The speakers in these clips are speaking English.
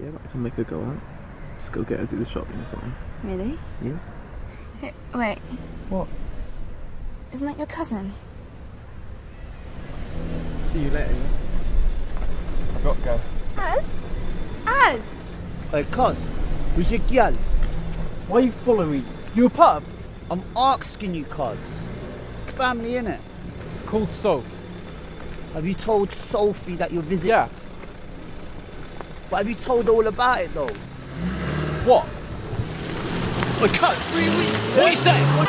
Yeah, but I can make her go out. Just go get her to the shopping or something. Really? Yeah. Hey, wait, What? isn't that your cousin? See you later. Yeah? I've got to go. Az? Az? Hey, cuz, who's your gal? Why you following me? You a pub? I'm asking you, cuz. Family, innit? Called Soph. Have you told Sophie that you're visiting? Yeah. But have you told all about it, though? What? I cut three weeks. What are you saying?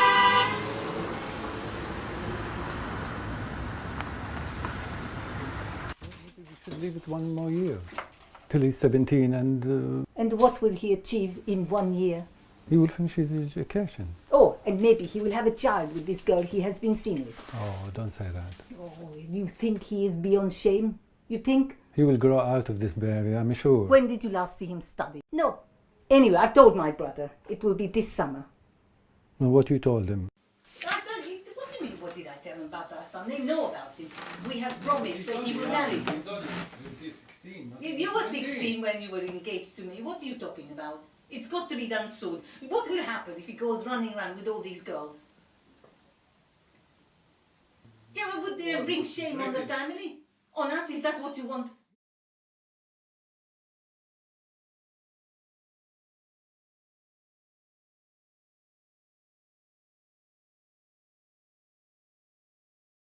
should leave it one more year till he's 17 and uh, And what will he achieve in one year? he will finish his education. Oh, and maybe he will have a child with this girl he has been seen with. Oh, don't say that. Oh, you think he is beyond shame? You think? He will grow out of this behavior, I'm sure. When did you last see him study? No. Anyway, I've told my brother. It will be this summer. Now, what you told him? I don't, what do you mean, what did I tell him about our son? They know about it. We have promised that he will marry him. You, you were 16 when you were engaged to me. What are you talking about? It's got to be done soon. What will happen if he goes running around with all these girls? Yeah, well, would they bring shame on the family? That what you want?